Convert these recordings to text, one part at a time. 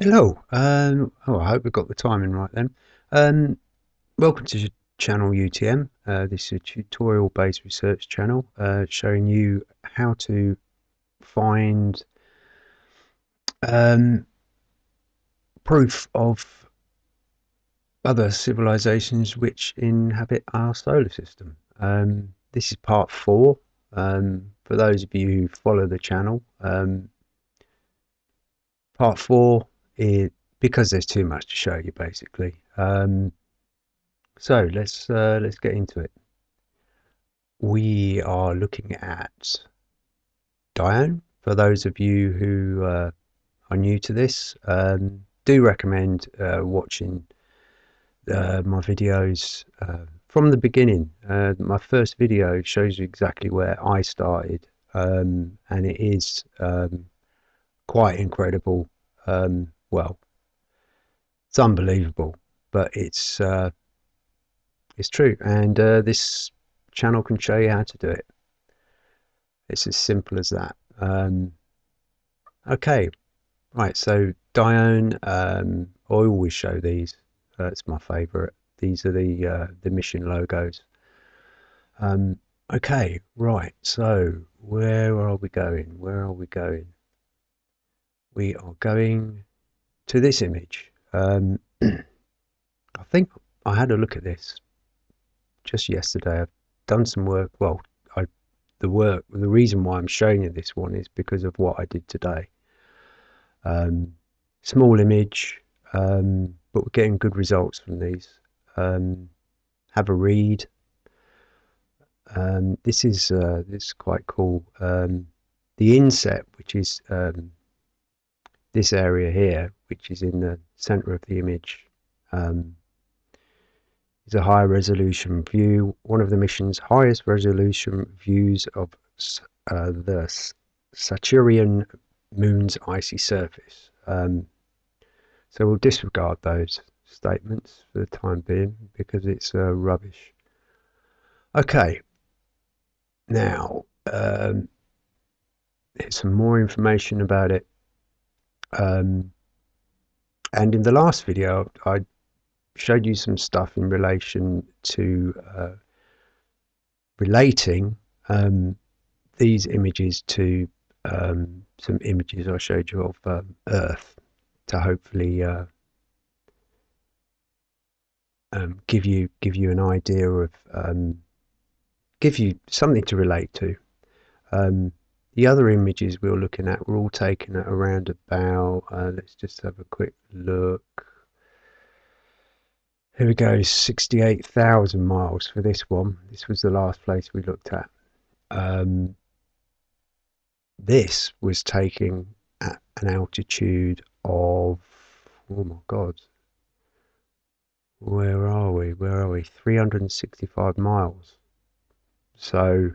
Hello. Um, oh, I hope we got the timing right then. Um, welcome to the channel UTM. Uh, this is a tutorial-based research channel uh, showing you how to find um, proof of other civilizations which inhabit our solar system. Um, this is part four. Um, for those of you who follow the channel, um, part four it because there's too much to show you basically. Um, so let's uh, let's get into it. We are looking at Dione. For those of you who uh, are new to this, um, do recommend uh, watching uh, my videos uh, from the beginning. Uh, my first video shows you exactly where I started, um, and it is um, quite incredible um, well, it's unbelievable, but it's uh, it's true, and uh, this channel can show you how to do it. It's as simple as that. Um, okay, right. So Dione, um, I always show these. Uh, it's my favourite. These are the uh, the mission logos. Um, okay, right. So where are we going? Where are we going? We are going to this image. Um, I think I had a look at this just yesterday. I've done some work. Well, I the work. The reason why I'm showing you this one is because of what I did today. Um, small image, um, but we're getting good results from these. Um, have a read. Um, this is uh, this is quite cool. Um, the inset, which is this area here, which is in the center of the image, um, is a high resolution view, one of the mission's highest resolution views of uh, the Saturnian moon's icy surface. Um, so we'll disregard those statements for the time being because it's uh, rubbish. Okay, now um, here's some more information about it. Um, and in the last video, I showed you some stuff in relation to uh, relating um, these images to um, some images I showed you of um, Earth to hopefully uh, um, give you give you an idea of um, give you something to relate to. The other images we were looking at were all taken at around about, uh, let's just have a quick look. Here we go, 68,000 miles for this one. This was the last place we looked at. Um, this was taking at an altitude of, oh my God, where are we? Where are we? 365 miles. So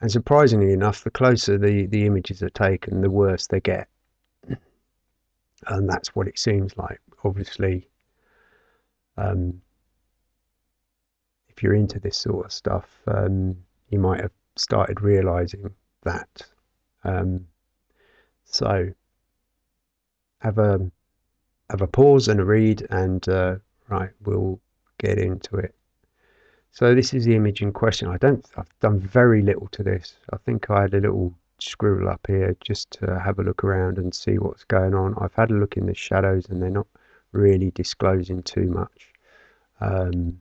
and surprisingly enough, the closer the, the images are taken, the worse they get. And that's what it seems like. Obviously, um, if you're into this sort of stuff, um, you might have started realizing that. Um, so, have a have a pause and a read, and uh, right, we'll get into it. So this is the image in question. I don't, I've done very little to this. I think I had a little scribble up here just to have a look around and see what's going on. I've had a look in the shadows and they're not really disclosing too much. Um,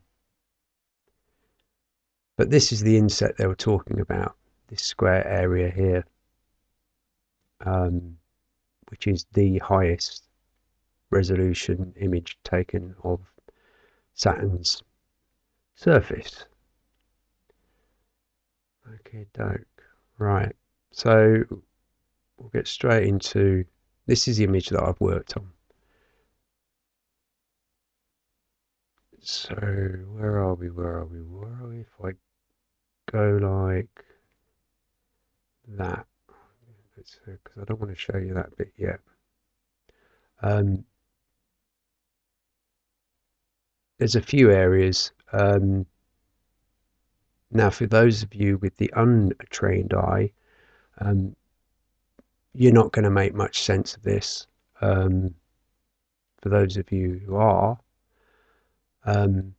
but this is the inset they were talking about, this square area here, um, which is the highest resolution image taken of Saturn's surface. Okay, doke. Right. So we'll get straight into this is the image that I've worked on. So where are we? Where are we? Where are we? If I go like that, because I don't want to show you that bit yet. Um, there's a few areas um, now, for those of you with the untrained eye, um, you're not going to make much sense of this. Um, for those of you who are, um,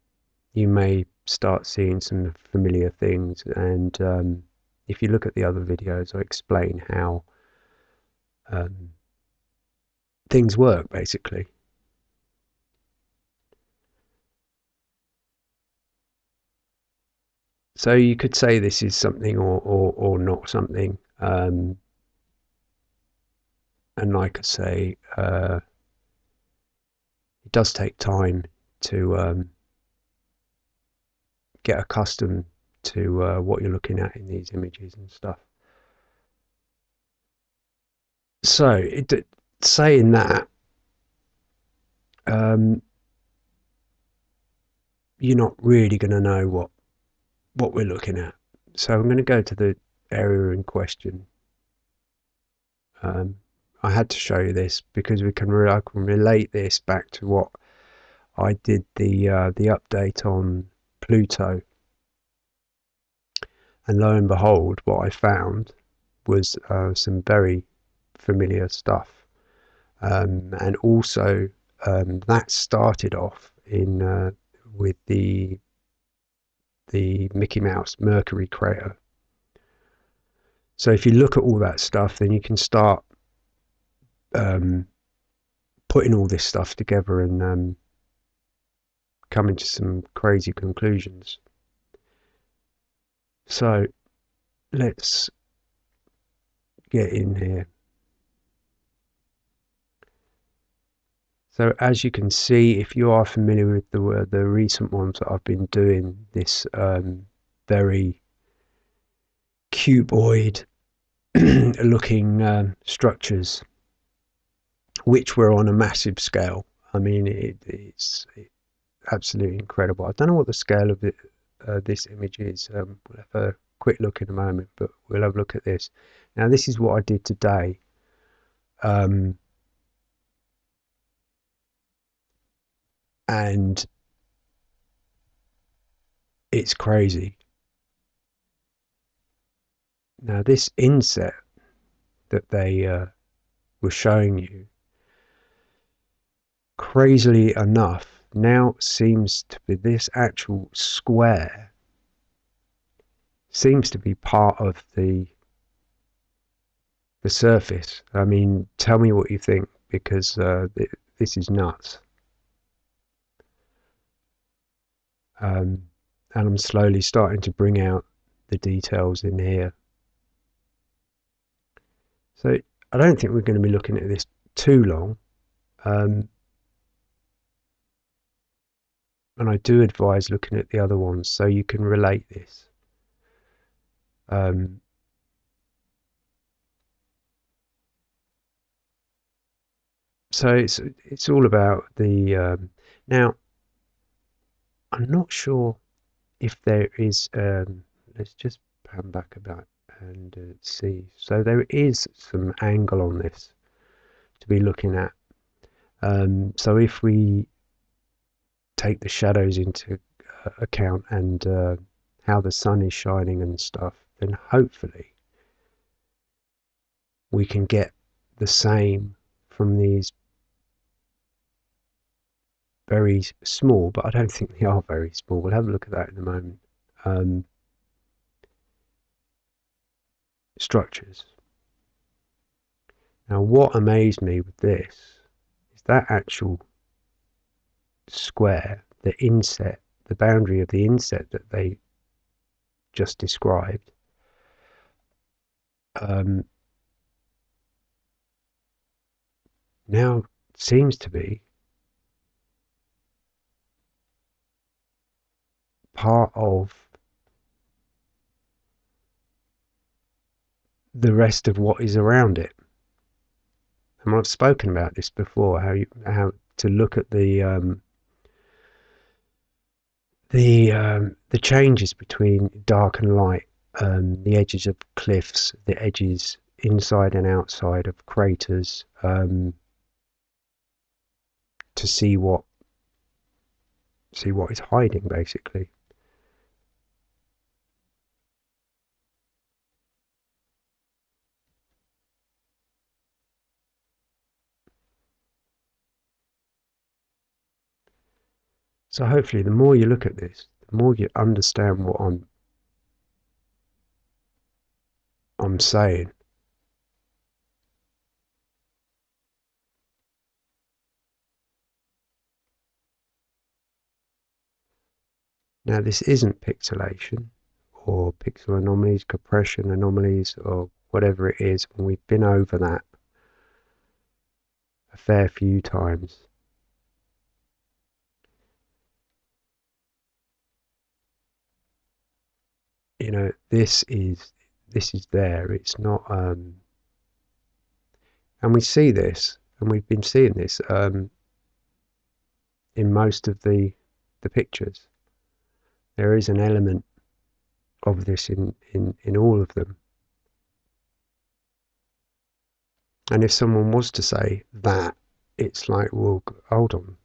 you may start seeing some familiar things. And um, if you look at the other videos, I explain how um, things work basically. So you could say this is something or, or, or not something. Um, and like I say, uh, it does take time to um, get accustomed to uh, what you're looking at in these images and stuff. So, it, saying that, um, you're not really going to know what what we're looking at. So I'm going to go to the area in question. Um, I had to show you this because we can, I can relate this back to what I did the uh, the update on Pluto, and lo and behold, what I found was uh, some very familiar stuff, um, and also um, that started off in uh, with the the Mickey Mouse Mercury crater. So if you look at all that stuff, then you can start um, putting all this stuff together and um, coming to some crazy conclusions. So let's get in here. So as you can see, if you are familiar with the the recent ones that I've been doing, this um, very cuboid looking um, structures, which were on a massive scale. I mean, it, it's it, absolutely incredible. I don't know what the scale of it, uh, this image is. Um, we'll have a quick look in a moment, but we'll have a look at this. Now, this is what I did today. Um, and it's crazy. Now, this inset that they uh, were showing you, crazily enough, now seems to be this actual square seems to be part of the the surface. I mean, tell me what you think because uh, th this is nuts. Um, and I'm slowly starting to bring out the details in here. So I don't think we're going to be looking at this too long. Um, and I do advise looking at the other ones so you can relate this. Um, so it's it's all about the um, now I'm not sure if there is. Um, let's just pan back about and uh, see. So there is some angle on this to be looking at. Um, so if we take the shadows into uh, account and uh, how the sun is shining and stuff, then hopefully we can get the same from these very small, but I don't think they are very small. We'll have a look at that in a moment. Um, structures. Now, what amazed me with this is that actual square, the inset, the boundary of the inset that they just described, um, now seems to be part of the rest of what is around it. And I've spoken about this before, how you how to look at the um, the um, the changes between dark and light, um, the edges of cliffs, the edges inside and outside of craters, um, to see what see what is hiding basically. So hopefully the more you look at this, the more you understand what I'm I'm saying. Now this isn't pixelation or pixel anomalies, compression anomalies or whatever it is, and we've been over that a fair few times. You know, this is this is there. It's not um and we see this and we've been seeing this um in most of the the pictures there is an element of this in, in, in all of them. And if someone was to say that, it's like, well, hold on.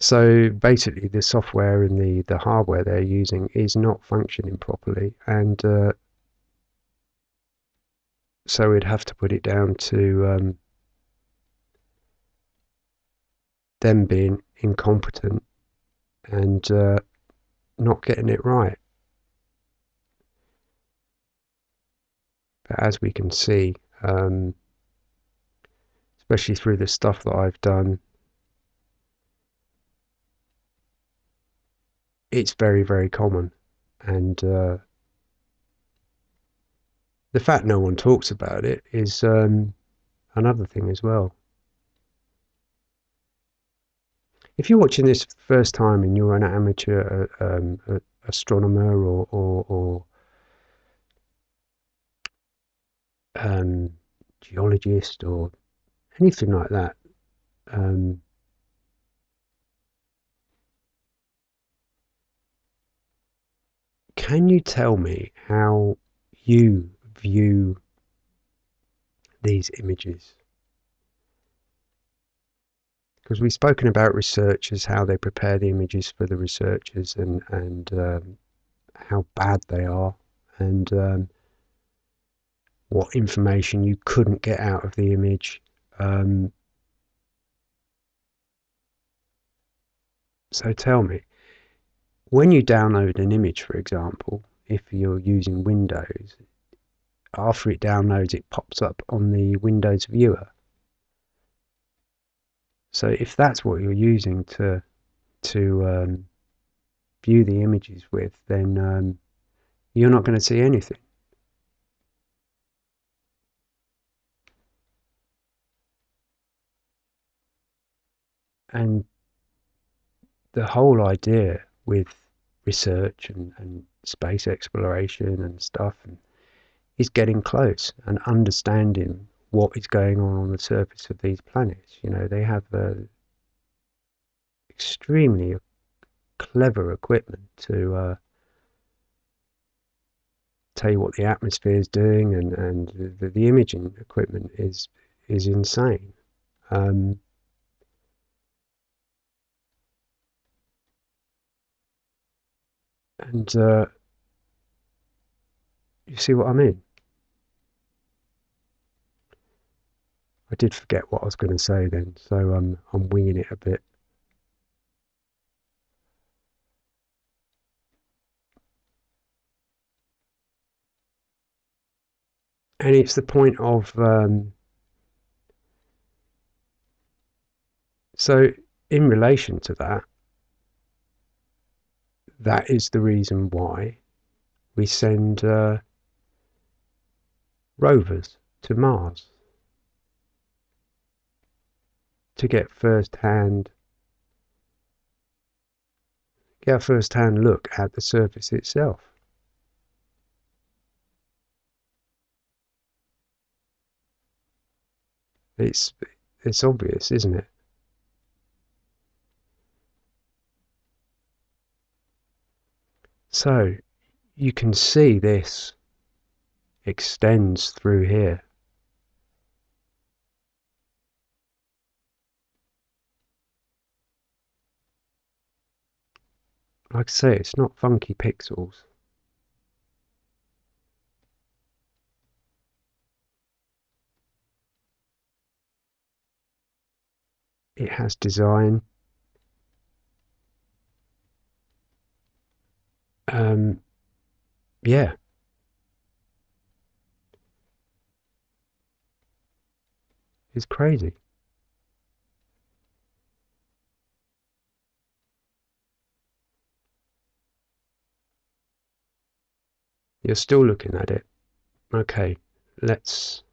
So basically, the software and the, the hardware they're using is not functioning properly, and uh, so we'd have to put it down to um, them being incompetent and uh, not getting it right. But as we can see, um, especially through the stuff that I've done, it's very, very common. And uh, the fact no one talks about it is um, another thing as well. if you're watching this first time and you're an amateur uh, um, astronomer or, or, or um, geologist or anything like that, um, can you tell me how you view these images? because we've spoken about researchers, how they prepare the images for the researchers, and and um, how bad they are, and um, what information you couldn't get out of the image. Um, so tell me, when you download an image, for example, if you're using Windows, after it downloads, it pops up on the Windows viewer so if that's what you're using to to um, view the images with, then um, you're not going to see anything. And the whole idea with research and, and space exploration and stuff and is getting close and understanding what is going on on the surface of these planets. You know, they have extremely clever equipment to uh, tell you what the atmosphere is doing, and and the, the imaging equipment is is insane. Um, and uh, you see what I mean? I did forget what I was going to say then, so um, I'm winging it a bit. And it's the point of um, so in relation to that, that is the reason why we send uh, rovers to Mars. to get first hand get a first hand look at the surface itself. It's it's obvious, isn't it? So you can see this extends through here. like I say, it's not funky pixels. It has design. Um, yeah. It's crazy. You're still looking at it. Okay, let's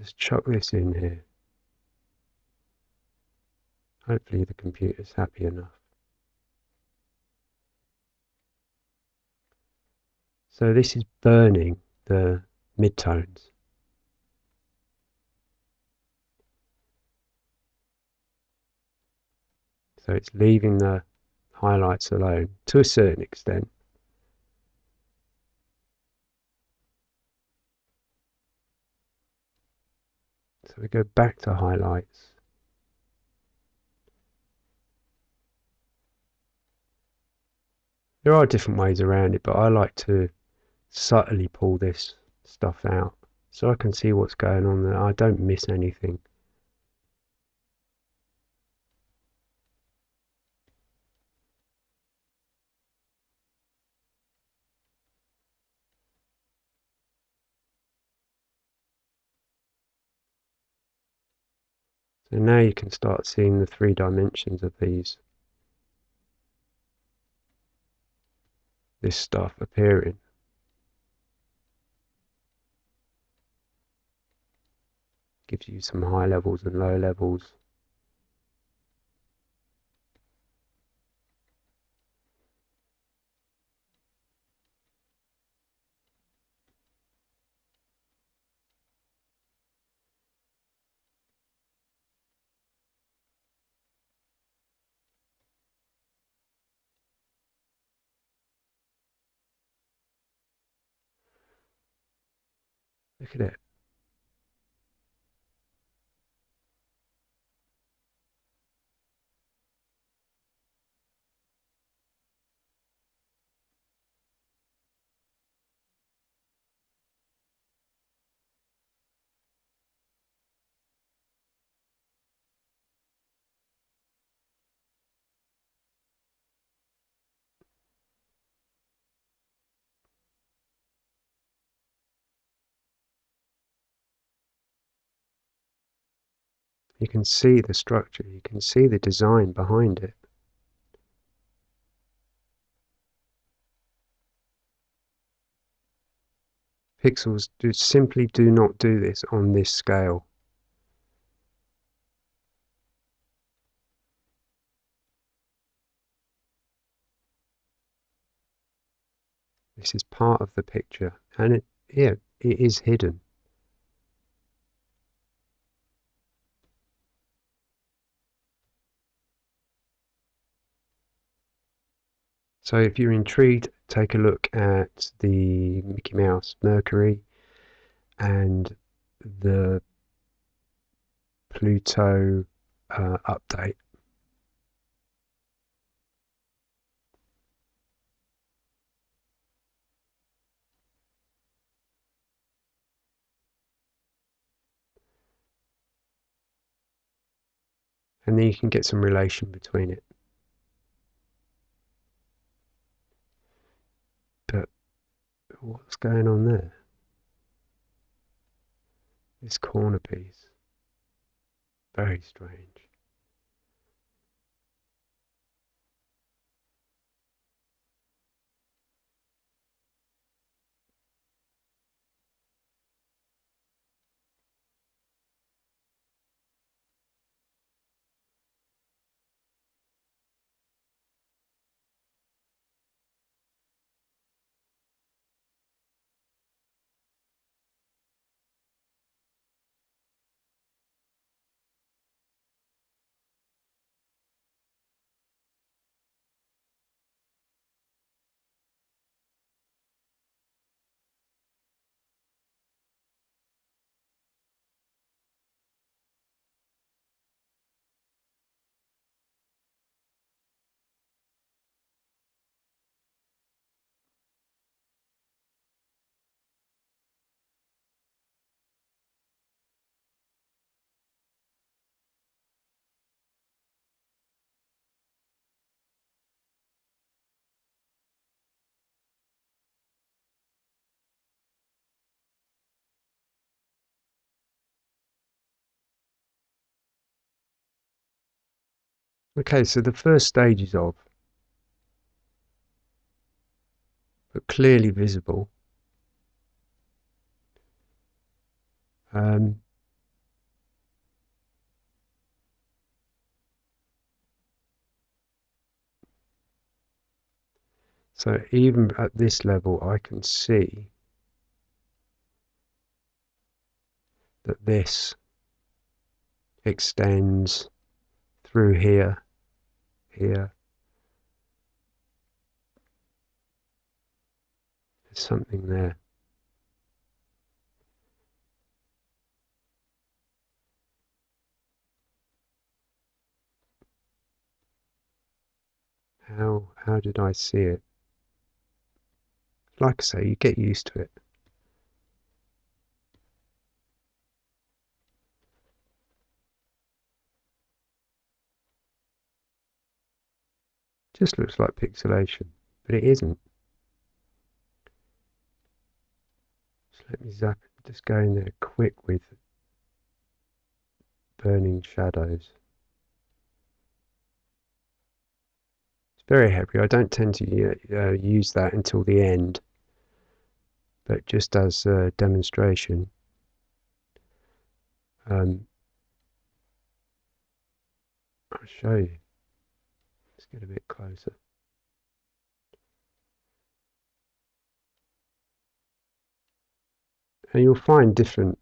just chuck this in here. Hopefully the computer's happy enough. So this is burning the midtones. So it's leaving the highlights alone to a certain extent. So we go back to highlights. There are different ways around it, but I like to subtly pull this stuff out so I can see what's going on there. I don't miss anything. So now you can start seeing the three dimensions of these this stuff appearing. Gives you some high levels and low levels. Look You can see the structure, you can see the design behind it. Pixels do simply do not do this on this scale. This is part of the picture and it yeah, it is hidden. So if you're intrigued, take a look at the Mickey Mouse Mercury and the Pluto uh, update. And then you can get some relation between it. What's going on there? This corner piece. Very strange. Okay, so the first stages of, but clearly visible. Um, so even at this level, I can see that this extends through here, here. There's something there. How how did I see it? Like I say, you get used to it. Just looks like pixelation, but it isn't. So let me zap, just go in there quick with burning shadows. It's very heavy. I don't tend to uh, use that until the end, but just as a demonstration. Um, I'll show you. Get a bit closer. And you'll find different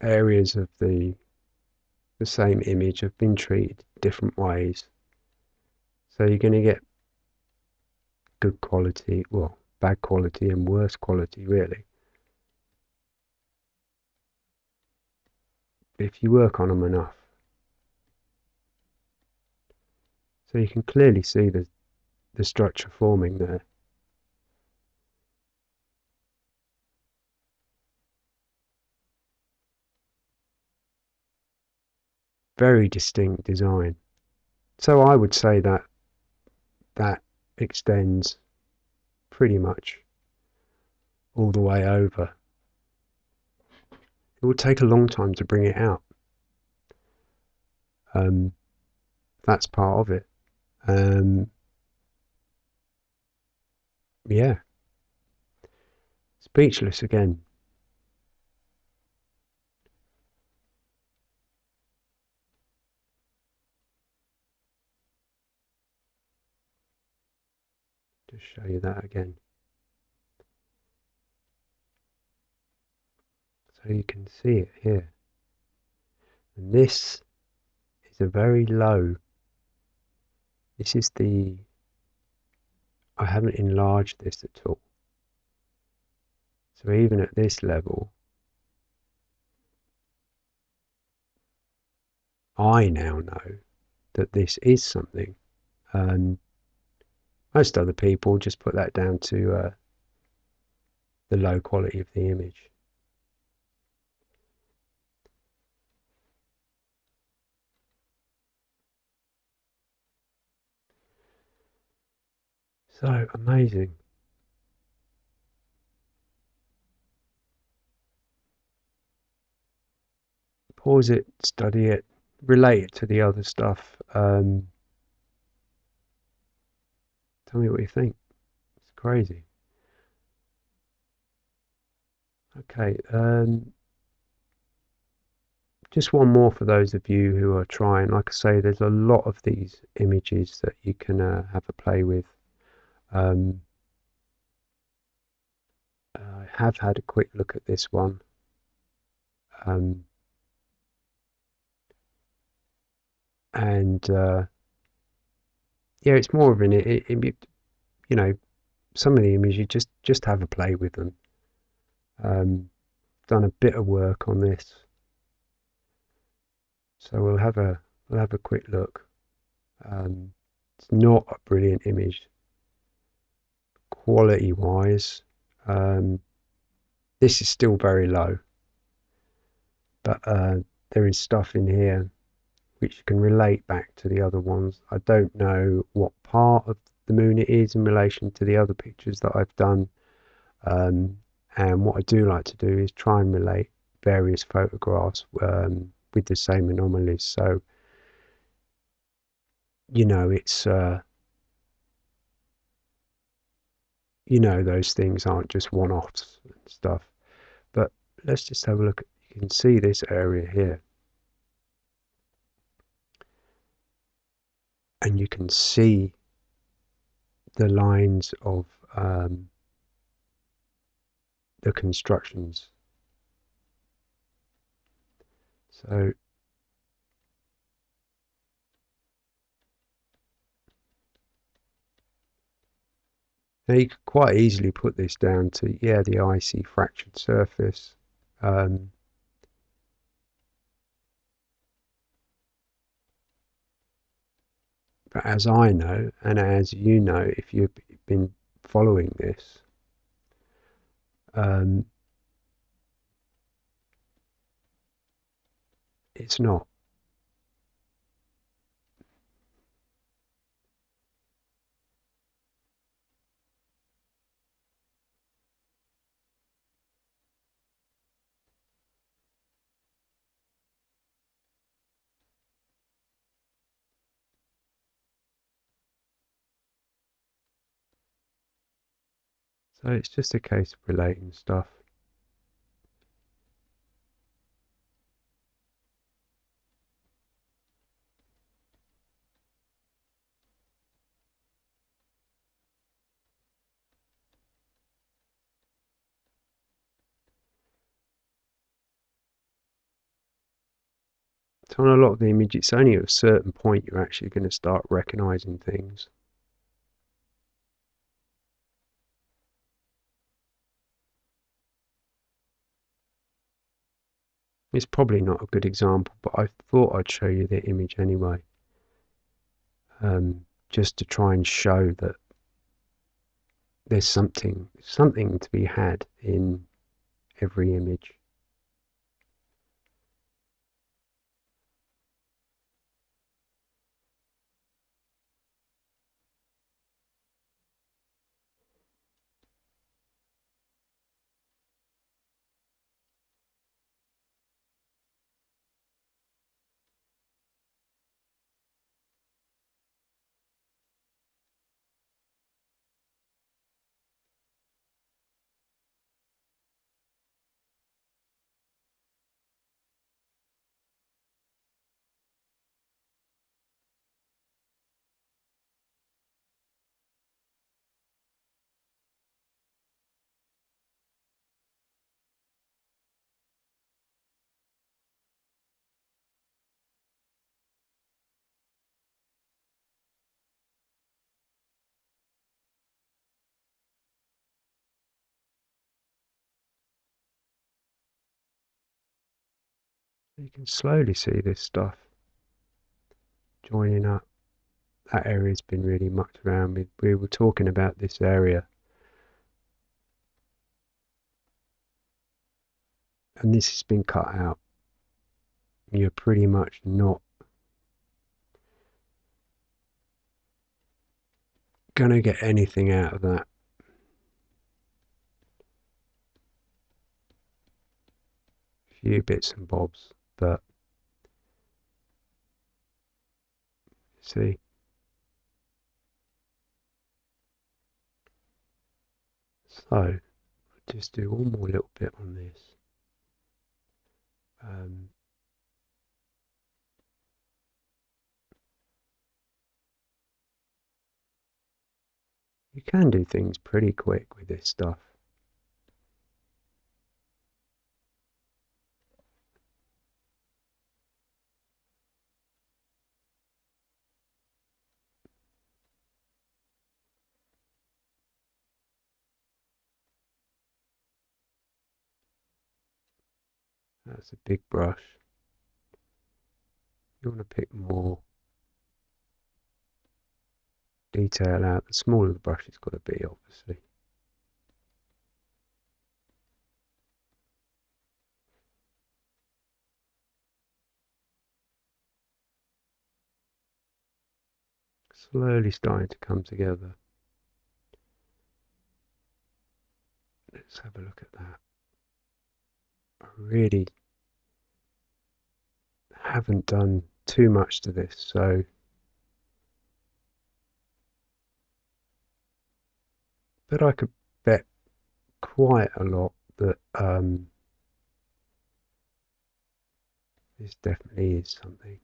areas of the the same image have been treated different ways. So you're going to get good quality, well, bad quality and worse quality, really. If you work on them enough. So you can clearly see the, the structure forming there. Very distinct design. So I would say that that extends pretty much all the way over. It will take a long time to bring it out. Um, that's part of it. Um, yeah. Speechless again. Just show you that again. So you can see it here. And this is a very low this is the, I haven't enlarged this at all. So even at this level, I now know that this is something. Um, most other people just put that down to uh, the low quality of the image. So amazing. Pause it, study it, relate it to the other stuff. Um, tell me what you think. It's crazy. Okay, um, just one more for those of you who are trying. Like I say, there's a lot of these images that you can uh, have a play with. Um, I have had a quick look at this one. Um, and uh, yeah, it's more of an it, it, you know some of the images you just just have a play with them. Um, done a bit of work on this, so we'll have a we'll have a quick look. Um, it's not a brilliant image quality wise, um, this is still very low. But uh, there is stuff in here which can relate back to the other ones. I don't know what part of the moon it is in relation to the other pictures that I've done. Um, and what I do like to do is try and relate various photographs um, with the same anomalies. So you know, it's, uh, you know, those things aren't just one offs and stuff. But let's just have a look. You can see this area here. And you can see the lines of um, the constructions. So Now you could quite easily put this down to, yeah, the icy fractured surface. Um, but as I know, and as you know, if you've been following this, um, it's not. So it's just a case of relating stuff. So on a lot of the images, it's only at a certain point you're actually going to start recognizing things. It's probably not a good example, but I thought I'd show you the image anyway. Um, just to try and show that there's something something to be had in every image. You can slowly see this stuff joining up. That area's been really mucked around with. We were talking about this area. And this has been cut out. You're pretty much not going to get anything out of that. A few bits and bobs see? So I'll just do one more little bit on this. Um, you can do things pretty quick with this stuff That's a big brush. You want to pick more detail out. The smaller the brush it's got to be, obviously. Slowly starting to come together. Let's have a look at that. I really haven't done too much to this, so but I could bet quite a lot that um, this definitely is something.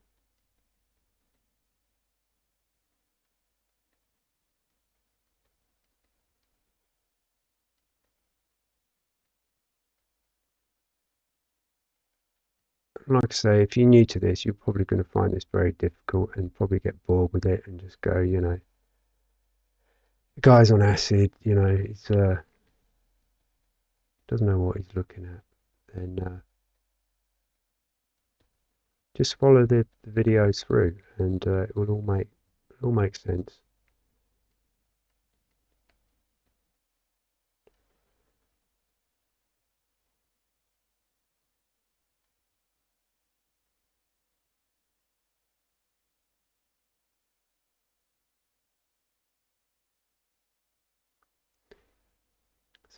Like I say, if you're new to this, you're probably going to find this very difficult and probably get bored with it and just go, you know, the guy's on acid, you know, he's uh, doesn't know what he's looking at. Then uh, just follow the, the videos through, and uh, it will all make it all make sense.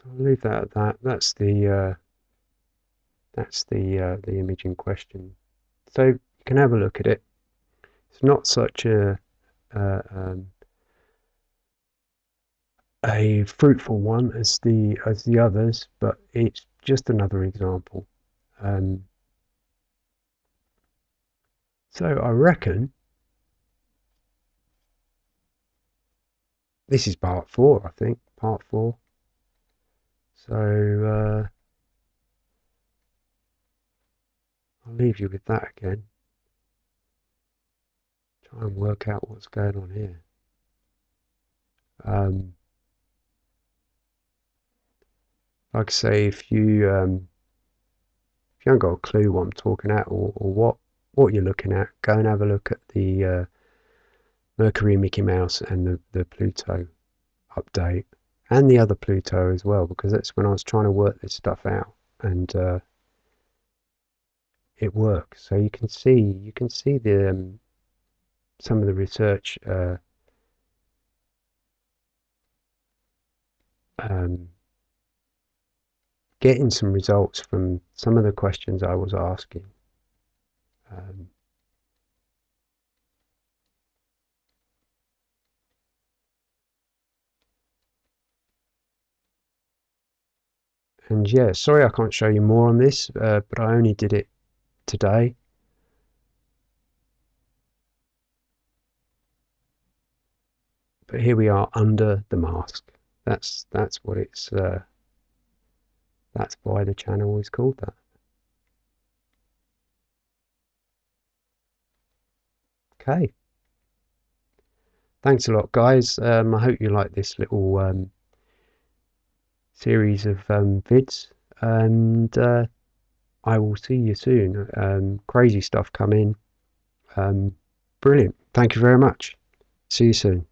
I'll leave that at that. That's the uh, that's the uh, the image in question. So you can have a look at it. It's not such a uh, um, a fruitful one as the as the others, but it's just another example. Um, so I reckon this is part four. I think part four. So uh, I'll leave you with that again. Try and work out what's going on here. Um, like I say, if you um, if you haven't got a clue what I'm talking at or, or what what you're looking at, go and have a look at the uh, Mercury Mickey Mouse and the, the Pluto update and the other Pluto as well, because that's when I was trying to work this stuff out, and uh, it works. So you can see you can see the um, some of the research uh, um, getting some results from some of the questions I was asking. Um, And yeah, sorry I can't show you more on this, uh, but I only did it today. But here we are under the mask. That's that's what it's. Uh, that's why the channel is called that. Okay. Thanks a lot, guys. Um, I hope you like this little um, series of um, vids, and uh, I will see you soon. Um, crazy stuff coming. Um, brilliant. Thank you very much. See you soon.